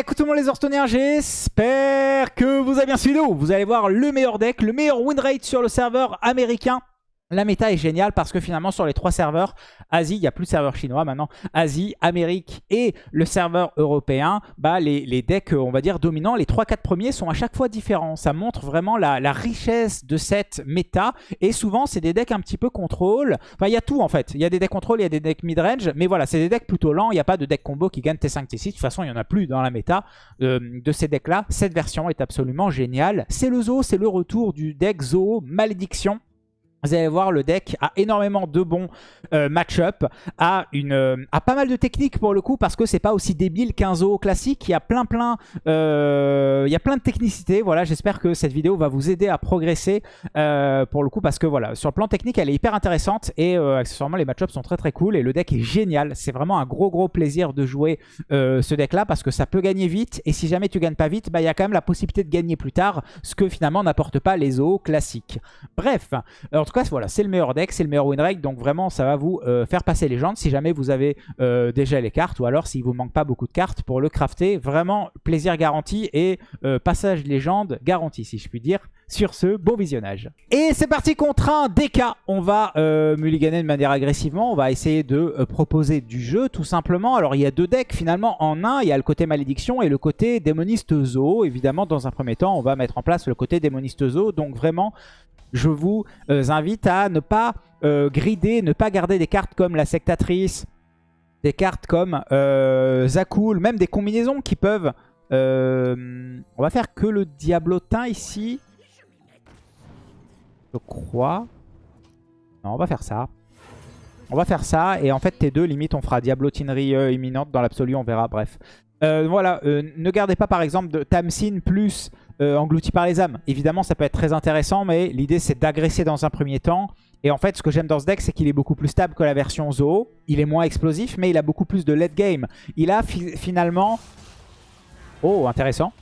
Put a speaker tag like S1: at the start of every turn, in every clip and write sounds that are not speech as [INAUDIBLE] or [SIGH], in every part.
S1: Hey, tout les Orstoniens, j'espère que vous avez bien suivi. Vous allez voir le meilleur deck, le meilleur win rate sur le serveur américain. La méta est géniale parce que finalement sur les trois serveurs, Asie, il n'y a plus de serveur chinois maintenant, Asie, Amérique et le serveur européen, bah les, decks on va dire dominants, les 3-4 premiers sont à chaque fois différents. Ça montre vraiment la, richesse de cette méta et souvent c'est des decks un petit peu contrôle. Enfin il y a tout en fait, il y a des decks contrôle, il y a des decks mid-range, mais voilà c'est des decks plutôt lents, il n'y a pas de deck combo qui gagne T5, T6, de toute façon il n'y en a plus dans la méta euh, de ces decks là. Cette version est absolument géniale. C'est le Zoo, c'est le retour du deck Zoo Malédiction vous allez voir, le deck a énormément de bons euh, match-up, a, euh, a pas mal de techniques pour le coup, parce que c'est pas aussi débile qu'un zoo classique. Il y a plein plein, euh, il y a plein de technicité. Voilà, j'espère que cette vidéo va vous aider à progresser pour le coup, parce que voilà, sur le plan technique, elle est hyper intéressante et accessoirement les match-ups sont très très cool et le deck est génial. C'est vraiment un gros gros plaisir de jouer ce deck-là parce que ça peut gagner vite et si jamais tu gagnes pas vite, bah il y a quand même la possibilité de gagner plus tard, ce que finalement n'apporte pas les zoos classiques. Bref, alors tout cas, voilà, c'est le meilleur deck, c'est le meilleur win rate. Donc vraiment, ça va vous euh, faire passer les légende si jamais vous avez euh, déjà les cartes ou alors s'il vous manque pas beaucoup de cartes pour le crafter. Vraiment, plaisir garanti et euh, passage légende garanti, si je puis dire. Sur ce, bon visionnage. Et c'est parti contre un DK. On va mulliganer de manière agressivement. On va essayer de proposer du jeu, tout simplement. Alors, il y a deux decks finalement en un. Il y a le côté malédiction et le côté démoniste zoo. Évidemment, dans un premier temps, on va mettre en place le côté démoniste zoo. Donc vraiment, je vous euh, invite à ne pas euh, grider, ne pas garder des cartes comme la sectatrice, des cartes comme euh, Zakul, même des combinaisons qui peuvent... on va faire que le Diablotin ici. Je crois. Non, on va faire ça. On va faire ça. Et en fait, T2, limite, on fera Diablotinerie imminente. Dans l'absolu, on verra. Bref. Voilà. ne gardez pas, par exemple, de Tamsin plus euh, englouti par les âmes. Évidemment, ça peut être très intéressant, mais l'idée, c'est d'agresser dans un premier temps. Et en fait, ce que j'aime dans ce deck, c'est qu'il est beaucoup plus stable que la version Zoo. Il est moins explosif, mais il a beaucoup plus de late game. Il a finalement... Oh, intéressant.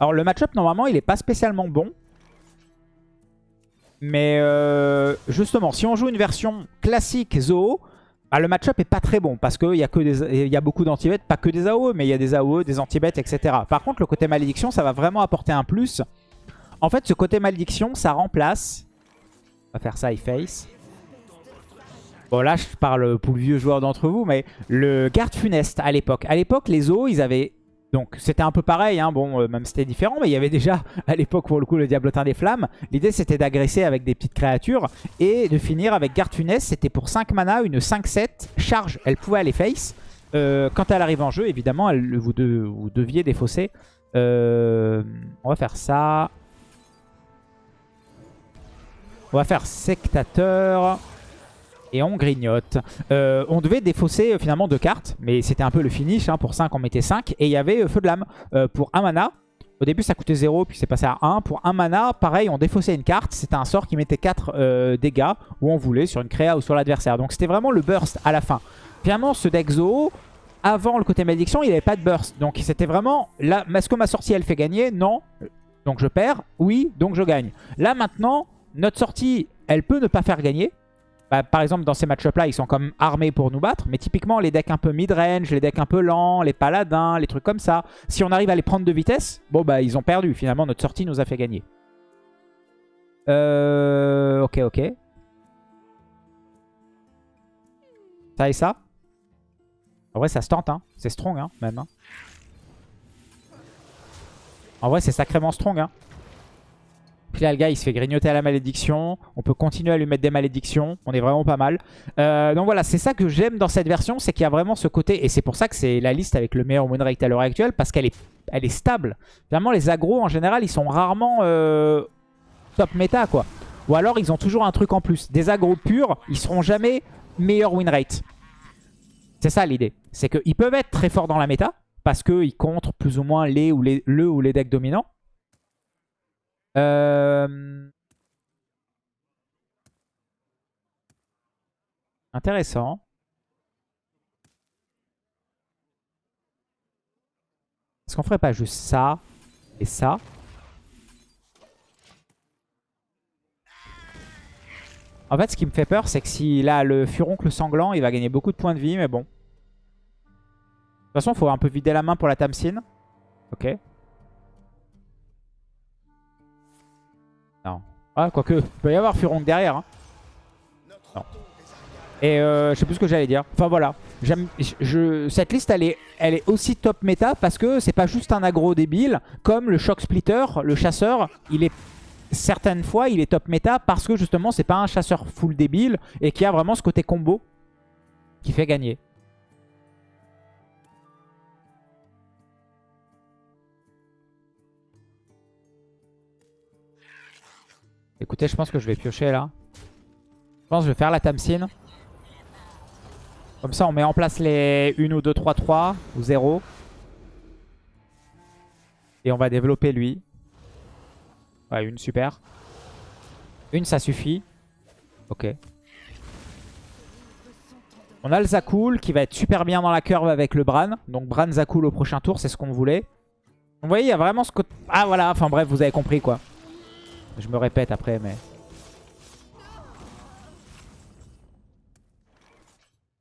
S1: Alors, le match-up, normalement, il n'est pas spécialement bon. Mais euh, justement, si on joue une version classique Zoo, bah, le match-up est pas très bon parce qu'il y, a y a beaucoup danti pas que des AOE, mais il y a des AOE, des anti-bêtes, etc. Par contre, le côté malédiction, ça va vraiment apporter un plus. En fait, ce côté malédiction, ça remplace... On va faire ça, face. Bon, là, je parle pour le vieux joueur d'entre vous, mais le garde funeste à l'époque. À l'époque, les os, ils avaient donc c'était un peu pareil, hein. bon, euh, même c'était différent, mais il y avait déjà à l'époque pour le coup le Diablotin des Flammes. L'idée c'était d'agresser avec des petites créatures et de finir avec Garde Funeste. C'était pour 5 mana, une 5-7, charge, elle pouvait aller face. Euh, quand elle arrive en jeu, évidemment, vous, deviez défausser. Euh, on va faire ça. On va faire Sectateur et on grignote. Euh, on devait défausser euh, finalement deux cartes, mais c'était un peu le finish. Hein. pour 5, on mettait 5. Et il y avait euh, Feu de Lame pour 1 mana. Au début, ça coûtait 0, puis c'est passé à 1. Pour 1 mana, pareil, on défaussait une carte. C'était un sort qui mettait 4 dégâts où on voulait, sur une créa ou sur l'adversaire. Donc c'était vraiment le burst à la fin. Finalement, ce deck Zoo, avant le côté malédiction, il n'avait pas de burst. Donc c'était vraiment, là, est-ce que ma sortie, elle fait gagner Non. Donc je perds Oui, donc je gagne. Là maintenant, notre sortie, elle peut ne pas faire gagner. Bah, par exemple, dans ces match-up là, ils sont comme armés pour nous battre. Mais typiquement, les decks un peu mid-range, les decks un peu lents, les paladins, les trucs comme ça. Si on arrive à les prendre de vitesse, bon bah ils ont perdu. Finalement, notre sortie nous a fait gagner. Euh... Ok, ok. Ça et ça? En vrai, ça se tente. Hein. C'est strong, hein, même. Hein. En vrai, c'est sacrément strong. Hein. Là, le gars, il se fait grignoter à la malédiction. On peut continuer à lui mettre des malédictions. On est vraiment pas mal. Euh, donc voilà, c'est ça que j'aime dans cette version. C'est qu'il y a vraiment ce côté... Et c'est pour ça que c'est la liste avec le meilleur win rate à l'heure actuelle. Parce qu'elle est, stable. Finalement, les agros, en général, ils sont rarement euh, top méta, quoi. Ou alors, ils ont toujours un truc en plus. Des agros purs, ils seront jamais meilleur win rate. C'est ça l'idée. C'est qu'ils peuvent être très forts dans la méta. Parce qu'ils contre plus ou moins les ou les, le ou les decks dominants. Euh, intéressant. Est-ce qu'on ferait pas juste ça et ça? En fait, ce qui me fait peur, c'est que s'il a le furoncle sanglant, il va gagner beaucoup de points de vie, mais bon. De toute façon, il faut un peu vider la main pour la Tamsin. Ok. Ah, quoique, il peut y avoir Furong derrière. Hein. Non. Et euh, je sais plus ce que j'allais dire. Enfin voilà. Je, cette liste, elle est, elle est aussi top méta parce que c'est pas juste un aggro débile. Comme le Shock Splitter, le chasseur, il est certaines fois, il est top méta parce que justement, c'est pas un chasseur full débile et qui a vraiment ce côté combo qui fait gagner. Écoutez, je pense que je vais piocher là. Je pense que je vais faire la Tamsin. Comme ça, on met en place les 1 ou 2, 3, 3 ou 0. Et on va développer lui. Ouais, une, super. Une, ça suffit. Ok. On a le Zakul qui va être super bien dans la curve avec le Bran. Donc Bran Zakul au prochain tour, c'est ce qu'on voulait. Vous voyez, il y a vraiment ce côté... Ah voilà, enfin bref, vous avez compris quoi. Je me répète après, mais...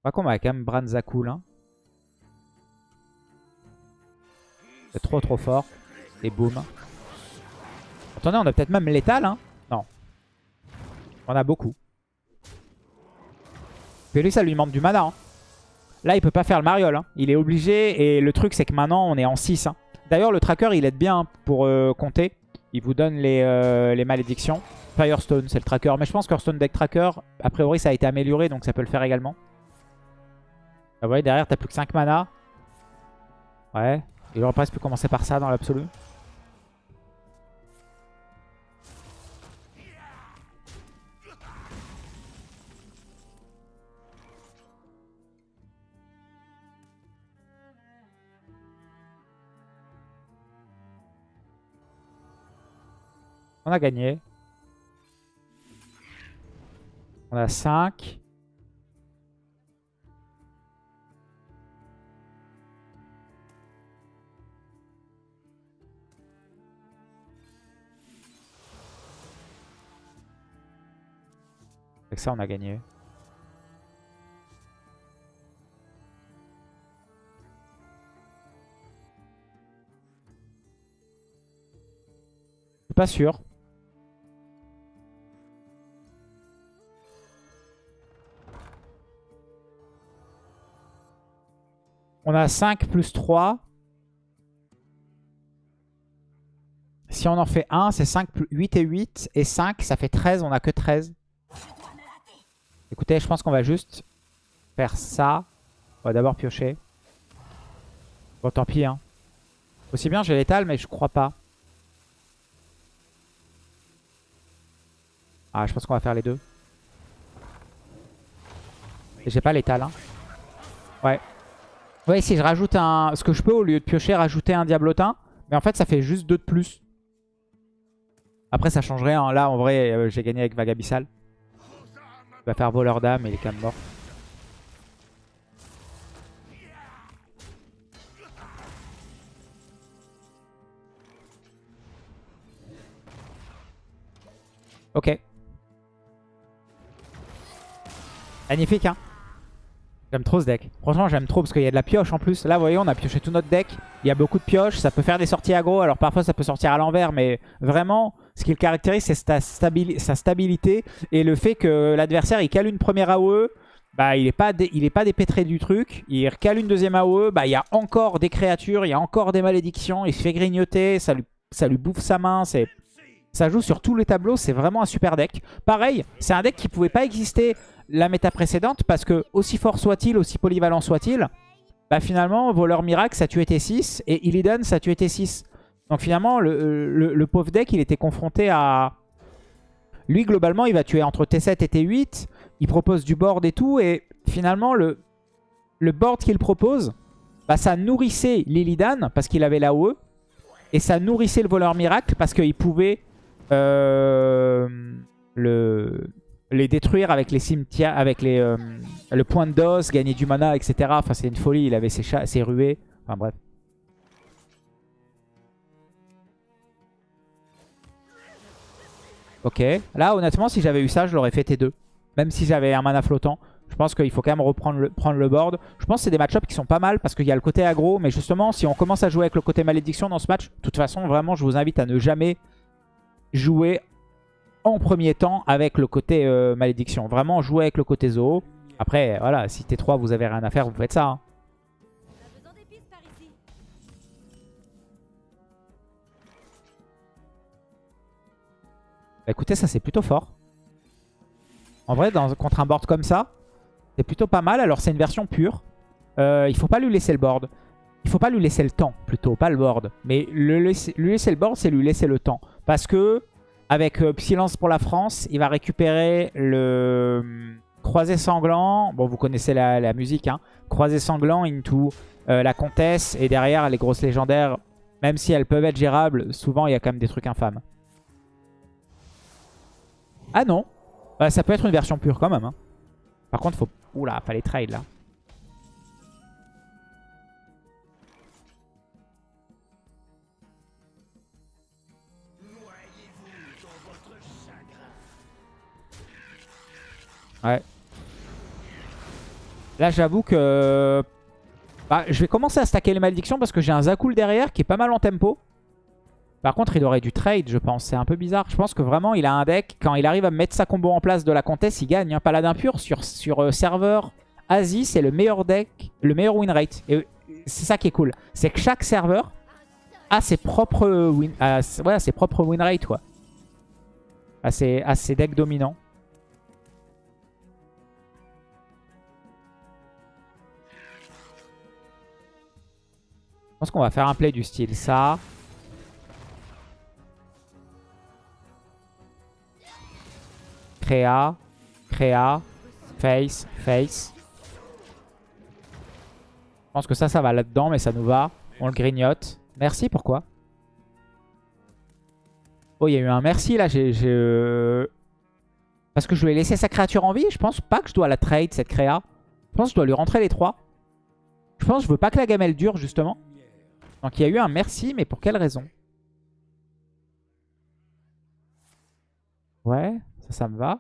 S1: Pas qu'on va quand même Bran Zakul. Hein. C'est trop trop fort. Et boum. Attendez, on a peut-être même l'étal. Hein non. On a beaucoup. Et lui, ça lui manque du mana. Hein. Là, il peut pas faire le mariole. Hein. Il est obligé. Et le truc, c'est que maintenant, on est en 6. Hein. D'ailleurs, le tracker, il aide bien pour euh, compter. Il vous donne les, euh, les malédictions. Firestone, c'est le tracker. Mais je pense que Hearthstone Deck Tracker, a priori, ça a été amélioré, donc ça peut le faire également. Ah, vous voyez, derrière, t'as plus que 5 mana. Ouais. Il aurait presque pu commencer par ça dans l'absolu. On a gagné. On a 5. Avec ça, on a gagné. Je suis pas sûr. On a 5 plus 3. Si on en fait 1, c'est 5 plus 8 et 8. Et 5, ça fait 13. On a que 13. Écoutez, je pense qu'on va juste faire ça. On va d'abord piocher. Bon, tant pis. Hein. Aussi bien, j'ai l'étal, mais je crois pas. Ah, je pense qu'on va faire les deux. Et j'ai pas l'étal. Hein. Ouais. Ouais, si je rajoute un... Ce que je peux, au lieu de piocher, rajouter un diablotin. Mais en fait, ça fait juste 2 de plus. Après, ça changerait. Hein. Là, en vrai, euh, j'ai gagné avec Vagabissal. Il va faire voleur d'âme et il est quand même mort. Ok. Magnifique, hein J'aime trop ce deck. Franchement, j'aime trop parce qu'il y a de la pioche en plus. Là, vous voyez, on a pioché tout notre deck. Il y a beaucoup de pioches. Ça peut faire des sorties aggro. Alors parfois, ça peut sortir à l'envers. Mais vraiment, ce qui le caractérise, c'est sa, stabilité. Et le fait que l'adversaire, il cale une première AOE. Bah, il n'est pas, est pas dépêtré du truc. Il cale une deuxième AOE. Bah, il y a encore des créatures. Il y a encore des malédictions. Il se fait grignoter. Ça lui, ça lui bouffe sa main. Ça joue sur tous les tableaux. C'est vraiment un super deck. Pareil, c'est un deck qui pouvait pas exister la méta précédente parce que aussi fort soit-il, aussi polyvalent soit-il, bah finalement, Voleur Miracle, ça tuait T6 et Illidan, ça tuait T6. Donc finalement, le, pauvre deck, il était confronté à... Lui, globalement, il va tuer entre T7 et T8. Il propose du board et tout. Et finalement, le, le board qu'il propose, bah, ça nourrissait l'Illidan parce qu'il avait la OE. Et ça nourrissait le voleur miracle parce qu'il pouvait euh, le, les détruire avec les cimetières, avec les, euh, le point d'os, gagner du mana, etc. Enfin, c'est une folie. Il avait ses, ses ruées. Enfin, bref. Ok. Là, honnêtement, si j'avais eu ça, je l'aurais fait T2. Même si j'avais un mana flottant. Je pense qu'il faut quand même reprendre le, prendre le board. Je pense que c'est des match-ups qui sont pas mal parce qu'il y a le côté aggro. Mais justement, si on commence à jouer avec le côté malédiction dans ce match, de toute façon, vraiment, je vous invite à ne jamais jouer en premier temps avec le côté euh, malédiction. Vraiment, jouer avec le côté zoo. Après, voilà, si T3, vous avez rien à faire, vous faites ça. Hein. Bah, écoutez, ça c'est plutôt fort. En vrai, dans, contre un board comme ça, c'est plutôt pas mal. Alors c'est une version pure. Euh, il faut pas lui laisser le board. Il faut pas lui laisser le temps, plutôt, pas le board. Mais lui laisser le board, c'est lui laisser le temps. Parce que, avec euh, Silence pour la France, il va récupérer le hum, Croisé Sanglant. Bon, vous connaissez la, musique, hein. Croisé Sanglant into euh, la Comtesse. Et derrière, les grosses légendaires, même si elles peuvent être gérables, souvent, il y a quand même des trucs infâmes. Ah non. Bah, ça peut être une version pure quand même. Hein. Par contre, faut... Oula, fallait trade là. Ouais. Là, j'avoue que... Bah, je vais commencer à stacker les malédictions parce que j'ai un Zakul derrière qui est pas mal en tempo. Par contre, il aurait du trade, je pense. C'est un peu bizarre. Je pense que vraiment, il a un deck. Quand il arrive à mettre sa combo en place de la comtesse, il gagne. Un hein. Paladin pur sur, euh, serveur Asie, c'est le meilleur deck, le meilleur win rate. Et c'est ça qui est cool. C'est que chaque serveur a ses propres win, ses propres win rate, quoi. A ses, a ses decks dominants. Pense qu'on va faire un play du style ça. Créa, créa, face, face. Je pense que ça, ça va là-dedans, mais ça nous va. On le grignote. Merci, pourquoi? Oh, il y a eu un merci là. J'ai, euh, Parce que je lui ai laissé sa créature en vie. Je pense pas que je dois la trade, cette créa. Je pense que je dois lui rentrer les trois. Je pense que je veux pas que la gamelle dure, justement. Donc il y a eu un merci, mais pour quelle raison? Ouais. Ça, ça me va.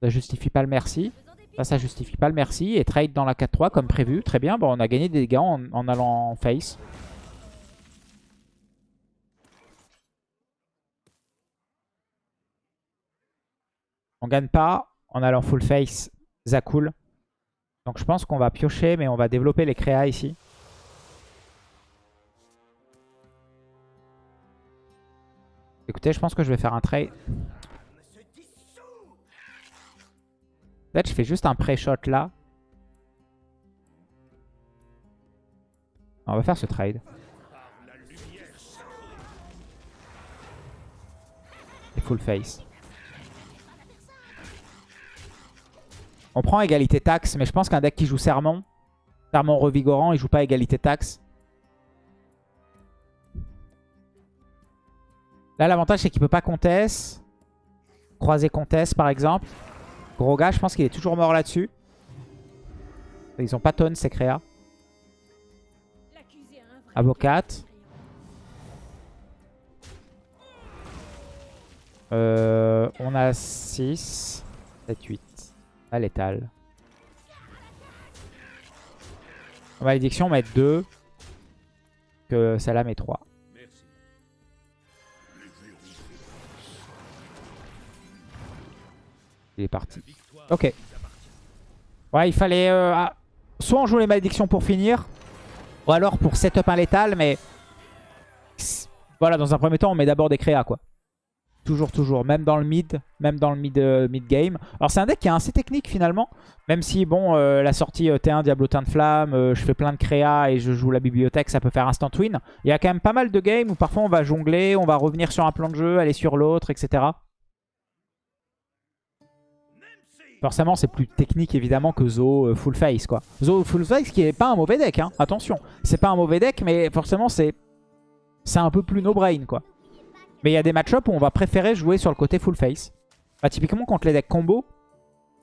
S1: Ça justifie pas le merci. Ça, ça justifie pas le merci. Et trade dans la 4-3 comme prévu. Très bien. Bon, on a gagné des dégâts en, allant en face. On gagne pas en allant full face Zakul. Donc je pense qu'on va piocher, mais on va développer les créas ici. Écoutez, je pense que je vais faire un trade. Peut-être je fais juste un pré-shot là. On va faire ce trade. Et full face. On prend égalité taxe, mais je pense qu'un deck qui joue sermon, sermon revigorant, il joue pas égalité taxe. Là, l'avantage, c'est qu'il peut pas conteste. Croiser conteste, par exemple. Gros gars, je pense qu'il est toujours mort là-dessus. Ils ont pas tonne ces créas. Avocat. Euh, on a 6, 7, 8. À l'étal. Malédiction, on mettre 2. Que celle-là met 3. Il est parti. Ok. Ouais, il fallait... Euh, ah, soit on joue les malédictions pour finir, ou alors pour setup un létal, mais... Voilà, dans un premier temps, on met d'abord des créas, quoi. Toujours, toujours. Même dans le mid, même dans le mid, euh, game. Alors c'est un deck qui est assez technique finalement. Même si, bon, euh, la sortie T1 Diablotin de Flamme, je fais plein de créas et je joue la bibliothèque, ça peut faire instant win. Il y a quand même pas mal de games où parfois on va jongler, on va revenir sur un plan de jeu, aller sur l'autre, etc. Forcément, c'est plus technique évidemment que Zo euh, Full Face quoi. Zo Full Face qui est pas un mauvais deck, hein. attention. C'est pas un mauvais deck, mais forcément c'est c'est un peu plus no-brain quoi. Mais il y a des match-ups où on va préférer jouer sur le côté Full Face. Bah, typiquement contre les decks combo,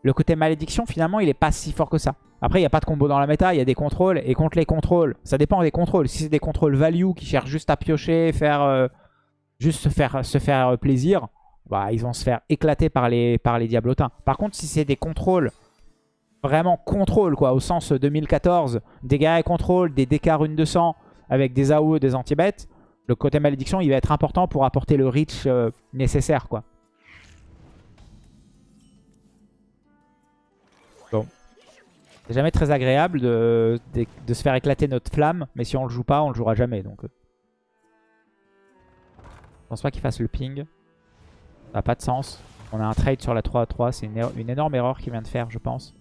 S1: le côté malédiction finalement il est pas si fort que ça. Après il n'y a pas de combo dans la méta, il y a des contrôles. Et contre les contrôles, ça dépend des contrôles. Si c'est des contrôles value qui cherchent juste à piocher, faire euh, juste se faire, se faire plaisir, bah, ils vont se faire éclater par les, par les diablotins. Par contre, si c'est des contrôles vraiment contrôle, quoi, au sens 2014, dégâts et contrôle, des DK rune 200 avec des AOE, des anti-bêtes, le côté malédiction, il va être important pour apporter le reach euh, nécessaire, quoi. Bon. C'est jamais très agréable de, de, se faire éclater notre flamme, mais si on le joue pas, on le jouera jamais, donc... Euh. Je pense pas qu'il fasse le ping. Ça n'a pas de sens. On a un trade sur la 3-3, c'est une, une énorme erreur qu'il vient de faire, je pense.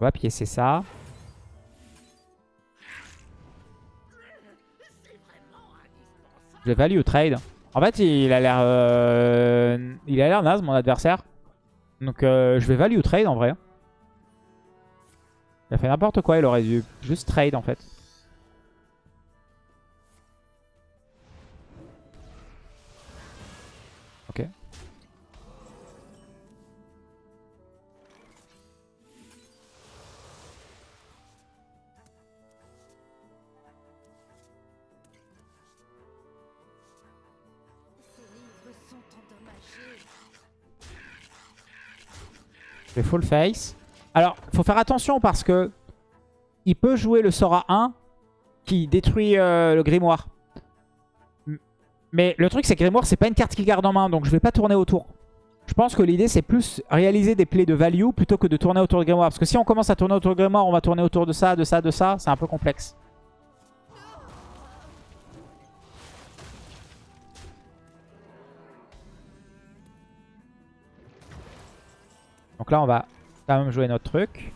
S1: On va piécer ça. Je vais value trade. En fait, il a l'air euh, il a l'air naze mon adversaire. Donc euh, je vais value trade en vrai. Il a fait n'importe quoi, il aurait dû juste trade en fait. Je vais full face. Alors, il faut faire attention parce que il peut jouer le sort à 1 qui détruit euh, le grimoire. Mais le truc, c'est que grimoire, c'est pas une carte qu'il garde en main, donc je vais pas tourner autour. Je pense que l'idée, c'est plus réaliser des plays de value plutôt que de tourner autour de grimoire. Parce que si on commence à tourner autour de grimoire, on va tourner autour de ça, de ça, de ça. C'est un peu complexe. Donc là, on va quand même jouer notre truc.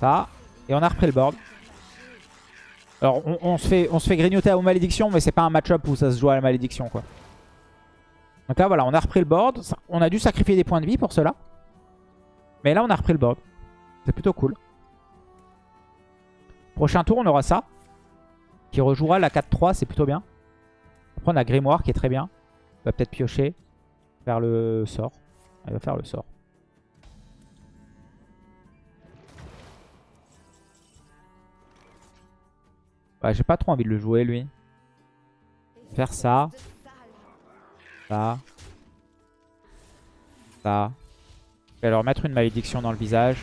S1: Ça. Et on a repris le board. Alors, on, se, fait, on se fait grignoter à malédiction, mais c'est pas un match-up où ça se joue à la malédiction, quoi. Donc là, voilà, on a repris le board. On a dû sacrifier des points de vie pour cela. Mais là, on a repris le board. C'est plutôt cool. Prochain tour, on aura ça. Qui rejouera la 4-3, c'est plutôt bien. Après, on a Grimoire qui est très bien. On va peut-être piocher. Faire le sort. Il va faire le sort. J'ai pas trop envie de le jouer, lui. Faire ça. Ça. Ça. Je vais leur mettre une malédiction dans le visage.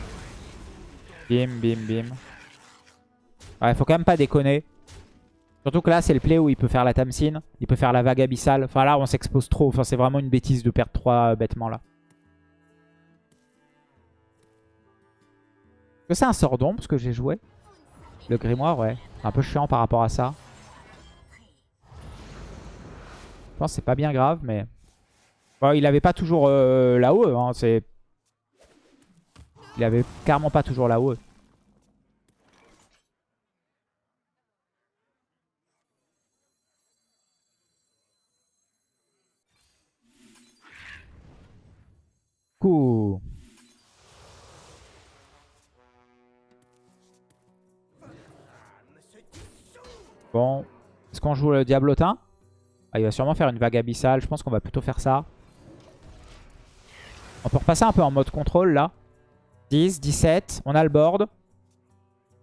S1: Bim, bim, bim. Ouais, faut quand même pas déconner. Surtout que là, c'est le play où il peut faire la Tamsin. Il peut faire la vague abyssale. Enfin, là, on s'expose trop. Enfin, c'est vraiment une bêtise de perdre 3 bêtements, là. Est-ce que c'est un sort d'ombre, ce que j'ai joué? Le grimoire, ouais. Un peu chiant par rapport à ça. Je pense que c'est pas bien grave, mais... il avait pas toujours euh, la haut hein, c'est... Il avait carrément pas toujours la haut Cool. Bon. Est-ce qu'on joue le Diablotin ah, Il va sûrement faire une vague abyssale. Je pense qu'on va plutôt faire ça. On peut repasser un peu en mode contrôle là. 10, 17. On a le board.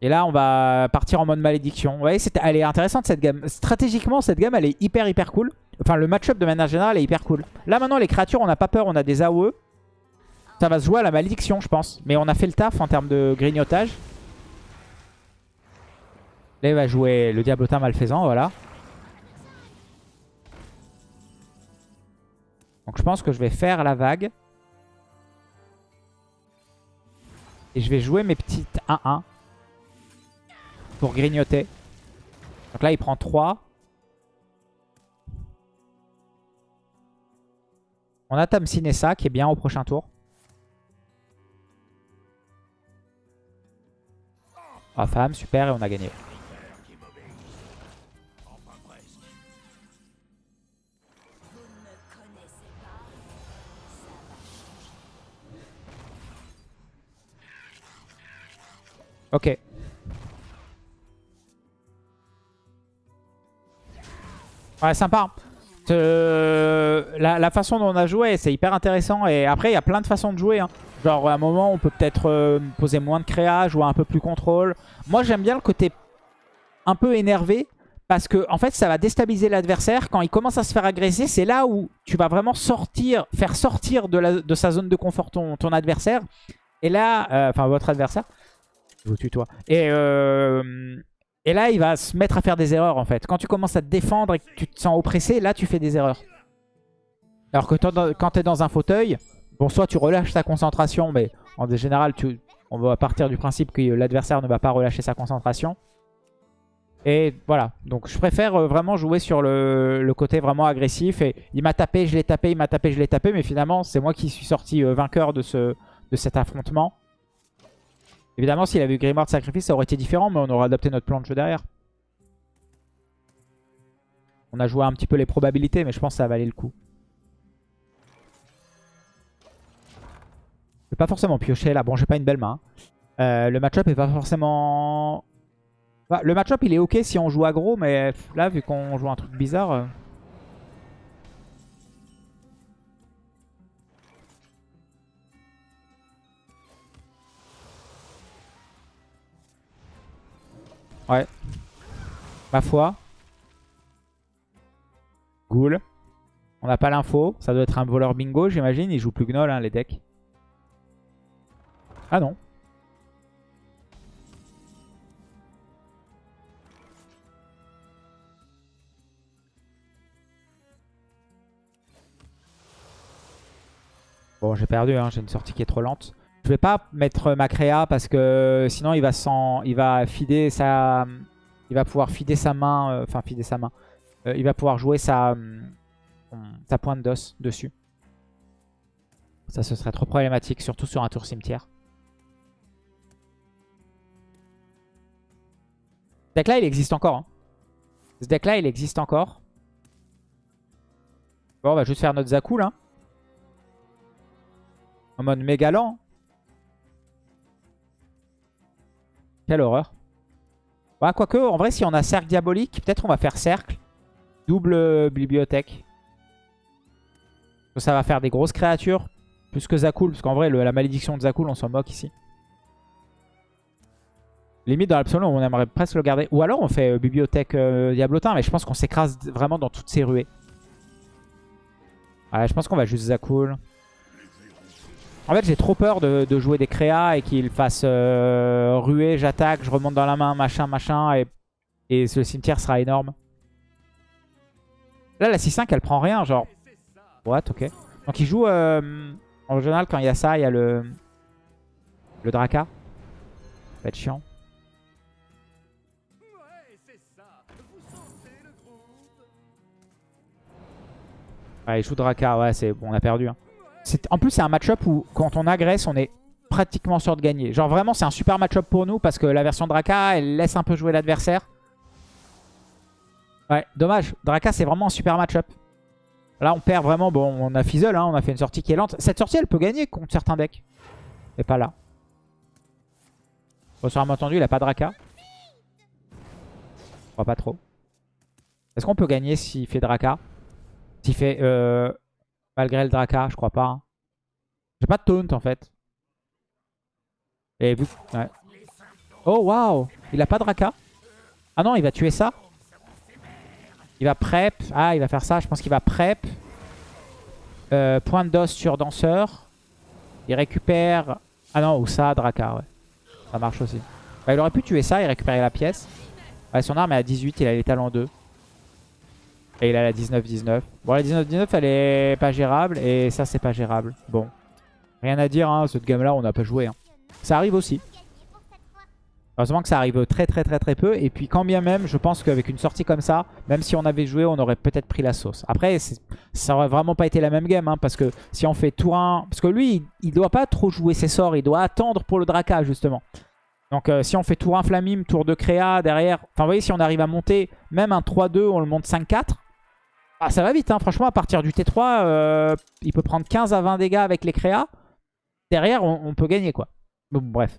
S1: Et là, on va partir en mode malédiction. Vous voyez, elle est intéressante cette gamme. Stratégiquement, cette gamme, elle est hyper, hyper cool. Enfin, le match-up de manière générale est hyper cool. Là, maintenant, les créatures, on n'a pas peur. On a des AOE. Ça va se jouer à la malédiction, je pense. Mais on a fait le taf en termes de grignotage. Là, il va jouer le diablotin malfaisant, voilà. Donc je pense que je vais faire la vague. Et je vais jouer mes petites 1-1. Pour grignoter. Donc là, il prend 3. On a ça qui est bien au prochain tour. Ah, femme, super, et on a gagné. Ok. Ouais, sympa. Euh, la, façon dont on a joué, c'est hyper intéressant. Et après, il y a plein de façons de jouer. Hein. Genre, à un moment, on peut peut-être euh, poser moins de créa, jouer un peu plus contrôle. Moi, j'aime bien le côté un peu énervé. Parce que en fait, ça va déstabiliser l'adversaire. Quand il commence à se faire agresser, c'est là où tu vas vraiment sortir, faire sortir de, sa zone de confort ton, ton adversaire. Et là, euh, enfin votre adversaire, je vous tutoie. Et, euh, et là, il va se mettre à faire des erreurs en fait. Quand tu commences à te défendre et que tu te sens oppressé, là tu fais des erreurs. Alors que quand tu es dans un fauteuil, bon soit tu relâches ta concentration, mais en général, tu, on va partir du principe que l'adversaire ne va pas relâcher sa concentration. Et voilà, donc je préfère euh, vraiment jouer sur le, côté vraiment agressif. Et il m'a tapé, je l'ai tapé, il m'a tapé, je l'ai tapé. Mais finalement, c'est moi qui suis sorti euh, vainqueur de, ce, de cet affrontement. Évidemment, s'il avait eu Grimoire de Sacrifice, ça aurait été différent. Mais on aurait adapté notre plan de jeu derrière. On a joué un petit peu les probabilités, mais je pense que ça valait le coup. Je vais pas forcément piocher là. Bon, j'ai pas une belle main. Euh, le match-up est pas forcément le match-up il est ok si on joue aggro, mais là vu qu'on joue un truc bizarre... Ouais. Ma foi. Ghoul. On n'a pas l'info. Ça doit être un voleur bingo, j'imagine. Il joue plus Gnoll, hein, les decks. Ah non. Bon, j'ai perdu, hein, j'ai une sortie qui est trop lente. Je vais pas mettre ma créa parce que sinon il va sans, il va fider sa, il va pouvoir fider sa main, euh, enfin fider sa main. Euh, il va pouvoir jouer sa, sa pointe d'os dessus. Ça, ce serait trop problématique, surtout sur un tour cimetière. Ce deck-là, il existe encore. Hein. Ce deck-là, il existe encore. Bon, on va juste faire notre Zaku, là. En mode méga lent. Quelle horreur. Ouais, quoique, en vrai, si on a cercle diabolique, peut-être on va faire cercle. Double bibliothèque. Ça va faire des grosses créatures. Plus que Zakul. Parce qu'en vrai, la malédiction de Zakul, on s'en moque ici. Limite, dans l'absolu, on aimerait presque le garder. Ou alors, on fait euh, bibliothèque euh, diablotin. Mais je pense qu'on s'écrase vraiment dans toutes ces ruées. Ouais, je pense qu'on va juste Zakul. En fait, j'ai trop peur de, jouer des créas et qu'il fasse euh, ruer, j'attaque, je remonte dans la main, machin, machin, et, le cimetière sera énorme. Là, la 6-5, elle prend rien, genre... What, ok. Donc il joue... Euh, en général, quand il y a ça, il y a le... Le Draka. Ça va être chiant. Ouais, il joue Draka, ouais, c'est bon, on a perdu. Hein. En plus, c'est un match-up où, quand on agresse, on est pratiquement sûr de gagner. Genre, vraiment, c'est un super match-up pour nous parce que la version Draka, elle laisse un peu jouer l'adversaire. Ouais, dommage. Draka, c'est vraiment un super match-up. Là, on perd vraiment. Bon, on a Fizzle, hein, on a fait une sortie qui est lente. Cette sortie, elle peut gagner contre certains decks. Mais pas là. Bon, sur un entendu, il a pas Draka. Je crois pas trop. Est-ce qu'on peut gagner s'il fait Draka? S'il fait... Euh... Malgré le Draka, je crois pas. Hein. J'ai pas de taunt en fait. Et vu... Ouais. Oh waouh Il a pas Draka Ah non, il va tuer ça Il va prep. Ah, il va faire ça. Je pense qu'il va prep. Euh, point d'os sur danseur. Il récupère... Ah non, ou ça, Draka, ouais. Ça marche aussi. Bah, il aurait pu tuer ça et récupérer la pièce. Ouais, son arme est à 18, il a les talents 2. Et il a la 19-19. Bon, la 19-19, elle est pas gérable. Et ça, c'est pas gérable. Bon. Rien à dire, hein. Cette gamme-là, on n'a pas joué. Hein. Ça arrive aussi. Heureusement que ça arrive très très très très peu. Et puis quand bien même, je pense qu'avec une sortie comme ça, même si on avait joué, on aurait peut-être pris la sauce. Après, ça aurait vraiment pas été la même game. Hein, parce que si on fait tour 1... Parce que lui, il, doit pas trop jouer ses sorts. Il doit attendre pour le Draka, justement. Donc euh, si on fait tour 1 Flamime, tour 2 Créa, derrière... Enfin, vous voyez, si on arrive à monter même un 3-2, on le monte 5-4. Ah, ça va vite, hein. franchement, à partir du T3, euh, il peut prendre 15 à 20 dégâts avec les créas. Derrière, on, peut gagner, quoi. Bon, bref,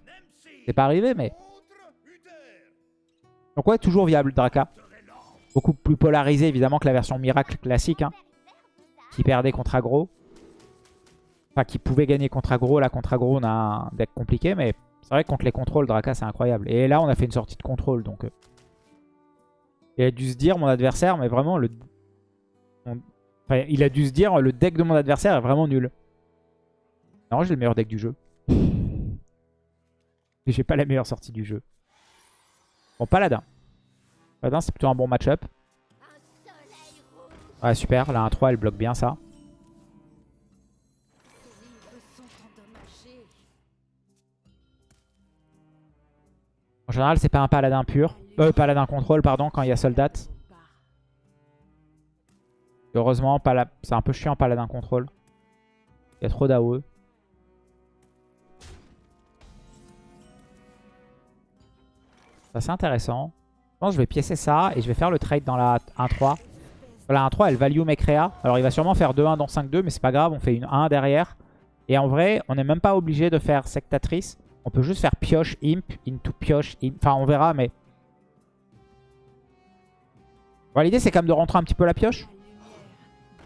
S1: c'est pas arrivé, mais... Donc ouais, toujours viable, Draka. Beaucoup plus polarisé, évidemment, que la version Miracle classique, hein, qui perdait contre aggro. Enfin, qui pouvait gagner contre aggro. Là, contre aggro, on a un deck compliqué, mais c'est vrai que contre les contrôles, Draka, c'est incroyable. Et là, on a fait une sortie de contrôle, donc... Euh, Il a dû se dire, mon adversaire, mais vraiment, le... Il a dû se dire, le deck de mon adversaire est vraiment nul. Non, j'ai le meilleur deck du jeu. [LAUGHS] Mais j'ai pas la meilleure sortie du jeu. Bon, Paladin. Paladin, c'est plutôt un bon match-up. Ouais, super. La 1-3, elle bloque bien ça. En général, c'est pas un paladin pur. Euh, paladin contrôle, pardon, quand il y a soldat. Heureusement, c'est un peu chiant paladin contrôle. Il y a trop d'AOE. C'est intéressant. Je pense que je vais piécer ça et je vais faire le trade dans la 1-3. La 1-3, elle value mes créas. Alors il va sûrement faire 2-1 dans 5-2, mais c'est pas grave, on fait une 1 derrière. Et en vrai, on n'est même pas obligé de faire sectatrice. On peut juste faire pioche, imp, into pioche, imp. Enfin, on verra, mais... Bon, L'idée, c'est quand même de rentrer un petit peu la pioche.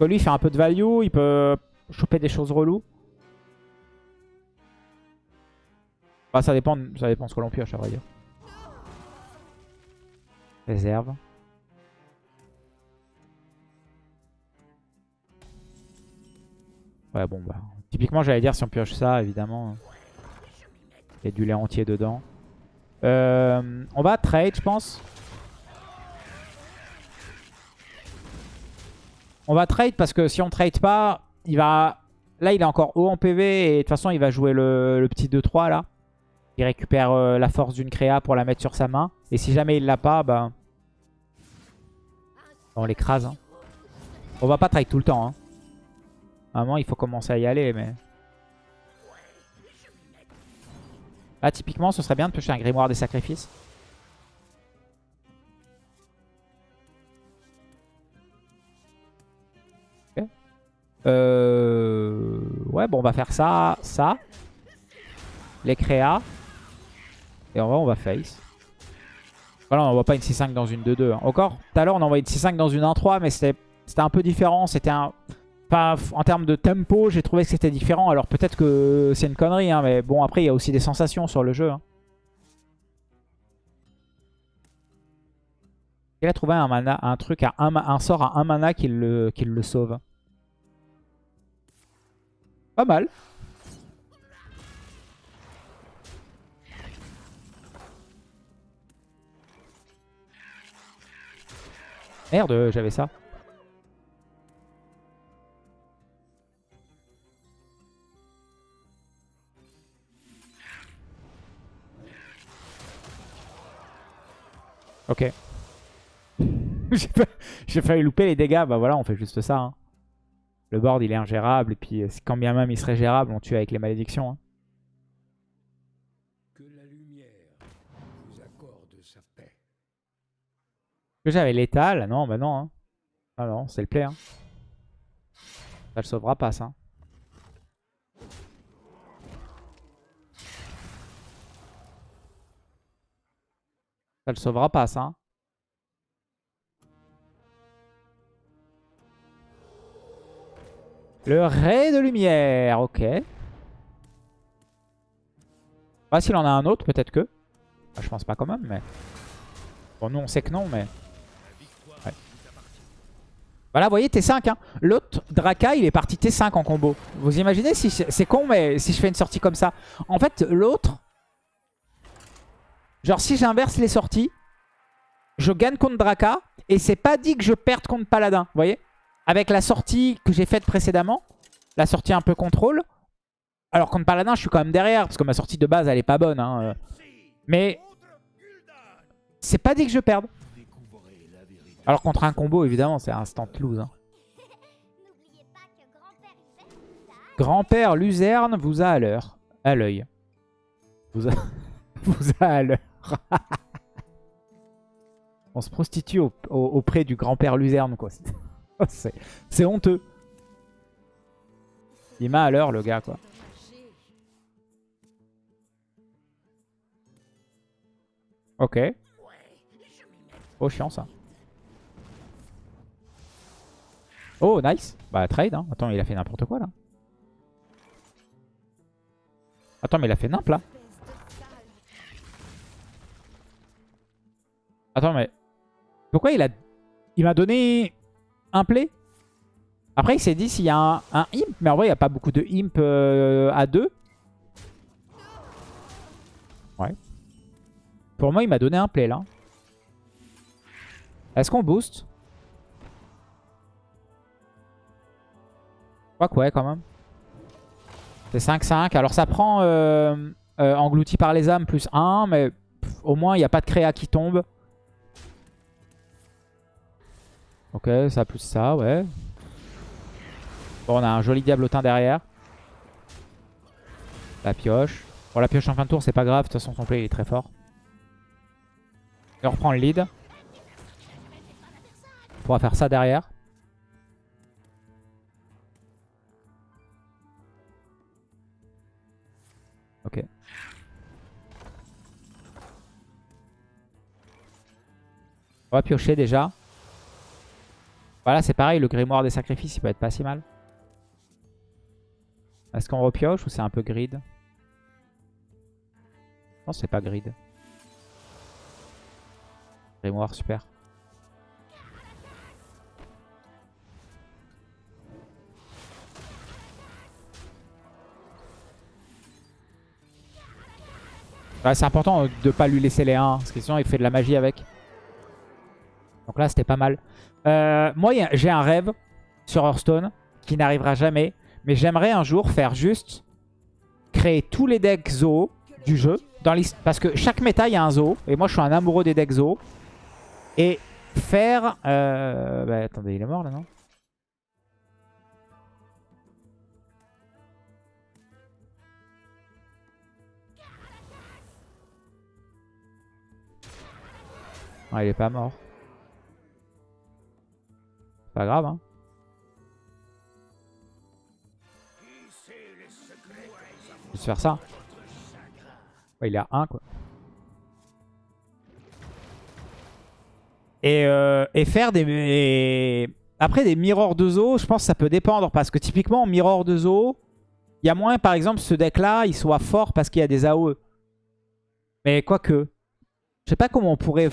S1: Lui, il fait un peu de value, il peut choper des choses reloues. Bah, ça dépend, ça dépend ce que l'on pioche, à vrai dire. Réserve. Ouais, bon, bah. Typiquement, j'allais dire si on pioche ça, évidemment. Il y a du lait entier dedans. Euh, on va trade, je pense. On va trade parce que si on trade pas, il va... Là, il est encore haut en PV et de toute façon, il va jouer le, petit 2-3 là. Il récupère euh, la force d'une créa pour la mettre sur sa main. Et si jamais il l'a pas, bah... On l'écrase. Hein. On va pas trade tout le temps. Hein. Moment, il faut commencer à y aller, mais... Là, typiquement, ce serait bien de piocher un grimoire des sacrifices. Euh... Ouais, bon, on va faire ça, ça. Les créas. Et en vrai, on va face. Voilà, on n'envoie pas une 6-5 dans une 2-2. Hein. Encore, tout à l'heure, on envoyait une 6-5 dans une 1-3, mais c'était un peu différent. C'était un en termes de tempo, j'ai trouvé que c'était différent. Alors peut-être que c'est une connerie, hein, mais bon, après, il y a aussi des sensations sur le jeu. Hein. Il a trouvé un, mana, un truc, à un, sort à un mana qui le, qui le sauve. Pas mal. Merde, j'avais ça. Ok. [LAUGHS] J'ai failli louper les dégâts. Bah voilà, on fait juste ça. Hein. Le board, il est ingérable. Et puis, euh, quand bien même il serait gérable, on tue avec les malédictions. Hein. Que la lumière vous accorde sa paix. Que j'avais l'étal Non, bah non. Hein. Ah non, c'est le play. Hein. Ça le sauvera pas, ça. Ça le sauvera pas, ça. Le ray de lumière, ok. Pas s'il en a un autre, peut-être que. Ah, je pense pas quand même, mais... Bon, nous, on sait que non, mais... Voilà, vous voyez, T5. Hein. L'autre, Draka, il est parti T5 en combo. Vous imaginez si C'est con, mais si je fais une sortie comme ça. En fait, l'autre, Genre si j'inverse les sorties, je gagne contre Draka et c'est pas dit que je perde contre Paladin. Vous voyez Avec la sortie que j'ai faite précédemment, la sortie un peu contrôle. Alors contre Paladin, je suis quand même derrière parce que ma sortie de base, elle est pas bonne. Hein, euh. Mais c'est pas dit que je perde. Alors contre un combo, évidemment, c'est instant lose. Hein. Grand-père Luzerne vous a à l'heure. À l'œil. Vous a... [LAUGHS] vous a à l'heure. [LAUGHS] On se prostitue auprès du grand-père Luzerne, quoi. [LAUGHS] [LAUGHS] C'est honteux. Il m'a à l'heure, le gars, quoi. Ok. Oh, chiant, ça. Oh, nice. Bah, trade, hein. Attends, il a fait n'importe quoi, là. Attends, mais il a fait n'importe là. Attends, mais... Ouais, il a, il m'a donné un play. Après, il s'est dit s'il y a un, imp. Mais en vrai, il n'y a pas beaucoup de imp euh, à deux. Ouais. Pour moi, il m'a donné un play là. Est-ce qu'on booste Je crois que ouais, quand même. C'est 5-5. Alors, ça prend euh, euh, englouti par les âmes plus 1. Mais au moins, il n'y a pas de créa qui tombe. Ok, ça plus ça, ouais. Bon, on a un joli diablotin derrière. La pioche. Bon, la pioche en fin de tour, c'est pas grave. De toute façon, son play est très fort. Et on reprend le lead. On pourra faire ça derrière. Ok. On va piocher déjà. Voilà, c'est pareil, le grimoire des sacrifices, il peut être pas si mal. Est-ce qu'on repioche ou c'est un peu grid? Non, c'est pas grid. Grimoire, super. c'est important de pas lui laisser les 1, parce que sinon il fait de la magie avec. Donc là, c'était pas mal. Euh, moi, j'ai un rêve sur Hearthstone qui n'arrivera jamais. Mais j'aimerais un jour faire juste créer tous les decks Zo du jeu. Dans parce que chaque méta, il y a un Zo. Et moi, je suis un amoureux des decks Zo. Et faire... Euh... Bah, attendez, il est mort là, non? Il est pas mort. Pas grave, hein. Faire ça. il est à 1, quoi. Et, euh, et faire des... Après, des mirrors de zoo, je pense que ça peut dépendre. Parce que typiquement, mirror de zoo, il y a moins, par exemple, ce deck-là, il soit fort parce qu'il y a des AOE. Mais quoique, je sais pas comment on pourrait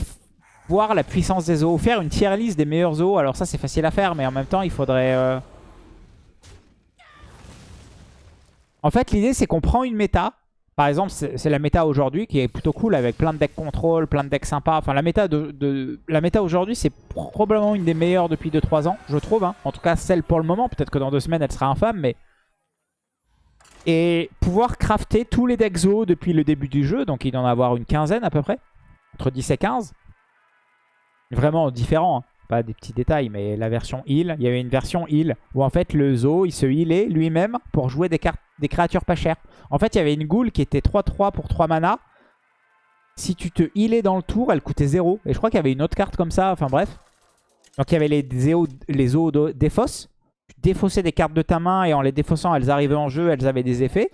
S1: voir la puissance des zoos. Faire une tier list des meilleurs zoos. Alors ça, c'est facile à faire, mais en même temps, il faudrait... Euh, en fait, l'idée, c'est qu'on prend une méta. Par exemple, c'est la méta aujourd'hui qui est plutôt cool avec plein de decks contrôle, plein de decks sympas. Enfin, la méta, de, la aujourd'hui, c'est probablement une des meilleures depuis 2-3 ans, je trouve. Hein. En tout cas, celle pour le moment. Peut-être que dans deux semaines, elle sera infâme, mais... Et pouvoir crafter tous les decks zoos depuis le début du jeu. Donc, il en avoir une quinzaine à peu près. Entre 10 et 15. Vraiment différent. Hein. Pas des petits détails, mais la version heal. Il y avait une version heal où en fait le zoo, il se healait lui-même pour jouer des, cartes, des créatures pas chères. En fait, il y avait une ghoul qui était 3-3 pour 3 mana. Si tu te healais dans le tour, elle coûtait 0. Et je crois qu'il y avait une autre carte comme ça. Enfin bref. Donc il y avait les, les zoos défausse. Tu défaussais des cartes de ta main et en les défaussant, elles arrivaient en jeu, elles avaient des effets.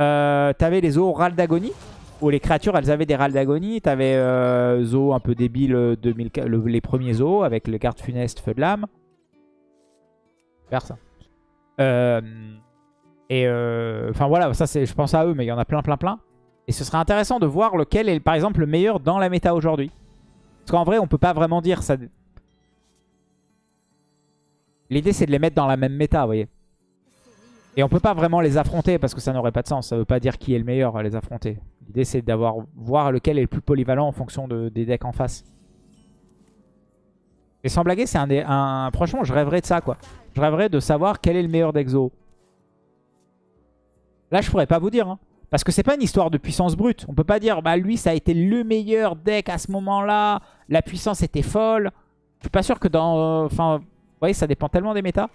S1: Euh, T'avais les zoos Ral d'agonie où les créatures, elles avaient des râles d'agonie. T'avais euh, Zo un peu débile, 2000, euh, les premiers Zo avec les cartes funestes, feu de lame. Faire ça. Euh, et euh, enfin voilà, ça c'est, je pense à eux, mais il y en a plein, plein, plein. Et ce serait intéressant de voir lequel est par exemple le meilleur dans la méta aujourd'hui. Parce qu'en vrai, on peut pas vraiment dire ça. L'idée c'est de les mettre dans la même méta, vous voyez. Et on peut pas vraiment les affronter parce que ça n'aurait pas de sens. Ça veut pas dire qui est le meilleur à les affronter. L'idée c'est d'avoir voir lequel est le plus polyvalent en fonction de, des decks en face. Et sans blaguer, c'est un, un, Franchement, je rêverais de ça quoi. Je rêverais de savoir quel est le meilleur deck Zo. Là, je pourrais pas vous dire. Hein. Parce que c'est pas une histoire de puissance brute. On peut pas dire, bah lui, ça a été le meilleur deck à ce moment-là. La puissance était folle. Je suis pas sûr que dans... Enfin, vous voyez, ça dépend tellement des méta.